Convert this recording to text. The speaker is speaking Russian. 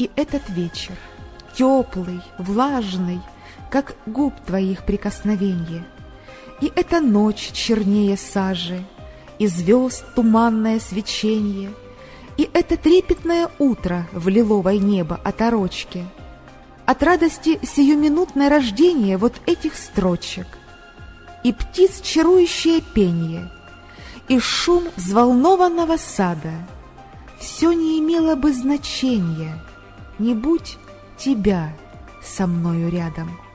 И этот вечер, теплый, влажный, как губ твоих прикосновенье, И эта ночь чернее сажи, и звезд туманное свечение, И это трепетное утро в лиловое небо оторочки, От радости сиюминутное рождение вот этих строчек, И птиц чарующее пение, и шум взволнованного сада, Все не имело бы значения, не будь тебя со мною рядом.